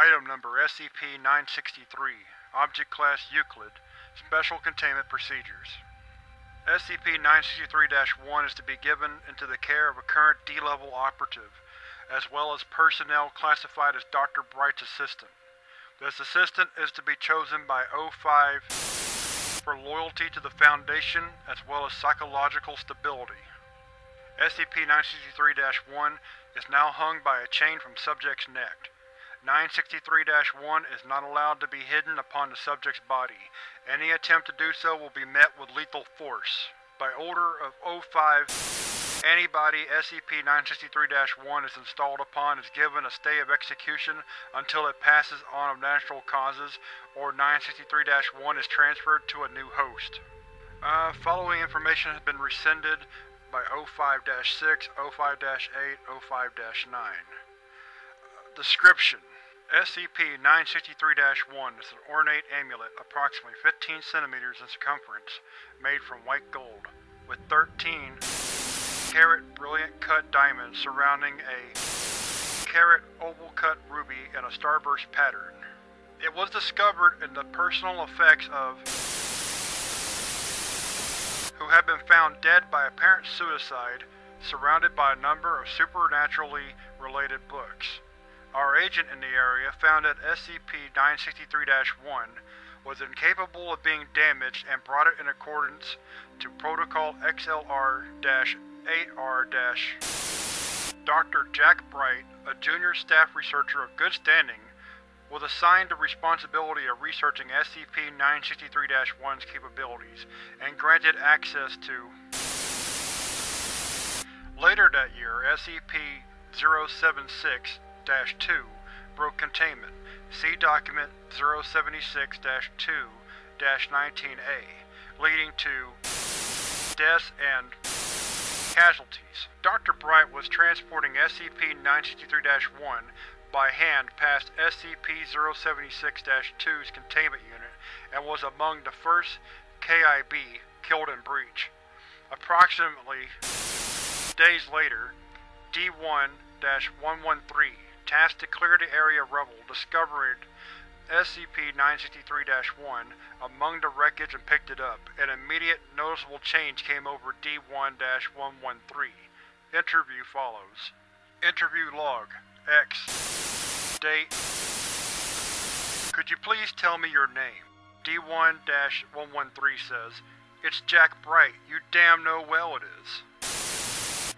Item Number SCP-963 Object Class Euclid Special Containment Procedures SCP-963-1 is to be given into the care of a current D-Level operative, as well as personnel classified as Dr. Bright's assistant. This assistant is to be chosen by O5 for loyalty to the Foundation as well as psychological stability. SCP-963-1 is now hung by a chain from subject's neck. 963-1 is not allowed to be hidden upon the subject's body. Any attempt to do so will be met with lethal force. By order of O5, anybody SCP-963-1 is installed upon is given a stay of execution until it passes on of natural causes, or 963-1 is transferred to a new host. Uh, following information has been rescinded by O5-6, O5-8, O5-9. Description: SCP-963-1 is an ornate amulet approximately 15 centimeters in circumference, made from white gold, with 13 carat brilliant cut diamonds surrounding a carat oval cut ruby in a starburst pattern. It was discovered in the personal effects of who had been found dead by apparent suicide, surrounded by a number of supernaturally related books. Our agent in the area found that SCP-963-1 was incapable of being damaged and brought it in accordance to Protocol XLR-8R- Dr. Jack Bright, a junior staff researcher of good standing, was assigned the responsibility of researching SCP-963-1's capabilities, and granted access to Later that year, SCP-076 2 broke containment. See Document 076-2-19A, leading to deaths and casualties. Dr. Bright was transporting SCP-963-1 by hand past SCP-076-2's containment unit and was among the first KIB killed in breach. Approximately days later, D1-113 tasked to clear the area of rubble, discovered SCP-963-1 among the wreckage and picked it up. An immediate, noticeable change came over D1-113. Interview follows. Interview log. X. Date. Could you please tell me your name? D1-113 says, It's Jack Bright. You damn know well it is.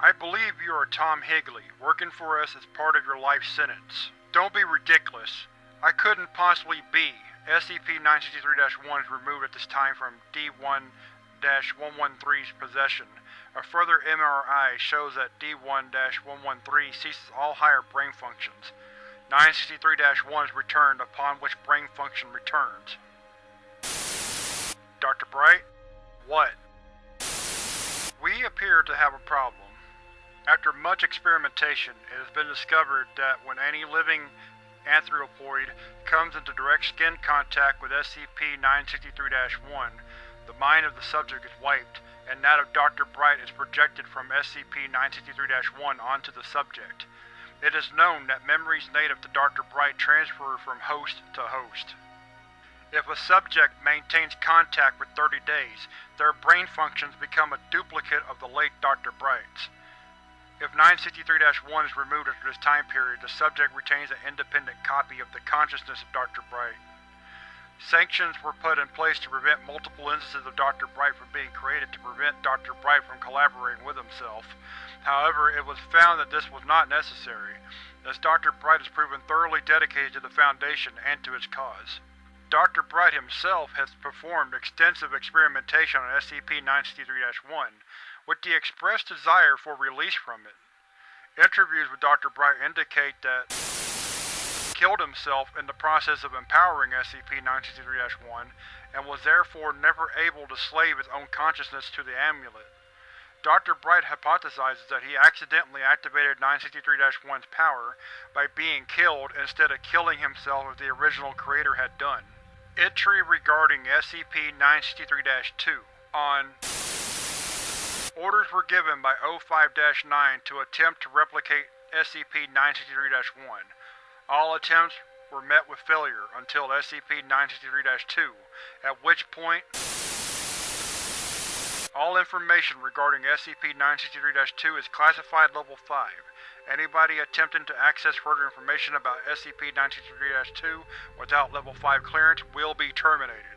I believe you are Tom Higley, working for us as part of your life sentence. Don't be ridiculous. I couldn't possibly be. SCP-963-1 is removed at this time from D1-113's possession. A further MRI shows that D1-113 ceases all higher brain functions. 963-1 is returned, upon which brain function returns. Dr. Bright? What? We appear to have a problem. After much experimentation, it has been discovered that when any living anthropoid comes into direct skin contact with SCP-963-1, the mind of the subject is wiped, and that of Dr. Bright is projected from SCP-963-1 onto the subject. It is known that memories native to Dr. Bright transfer from host to host. If a subject maintains contact for 30 days, their brain functions become a duplicate of the late Dr. Bright's. If 963-1 is removed after this time period, the subject retains an independent copy of the consciousness of Dr. Bright. Sanctions were put in place to prevent multiple instances of Dr. Bright from being created to prevent Dr. Bright from collaborating with himself. However, it was found that this was not necessary, as Dr. Bright has proven thoroughly dedicated to the Foundation and to its cause. Dr. Bright himself has performed extensive experimentation on SCP-963-1, with the expressed desire for release from it. Interviews with Dr. Bright indicate that killed himself in the process of empowering SCP-963-1 and was therefore never able to slave his own consciousness to the amulet. Dr. Bright hypothesizes that he accidentally activated 963-1's power by being killed instead of killing himself as the original creator had done. Entry regarding SCP-963-2 on Orders were given by O5-9 to attempt to replicate SCP-963-1. All attempts were met with failure until SCP-963-2, at which point all information regarding SCP-963-2 is classified Level 5. Anybody attempting to access further information about SCP-963-2 without Level 5 clearance will be terminated.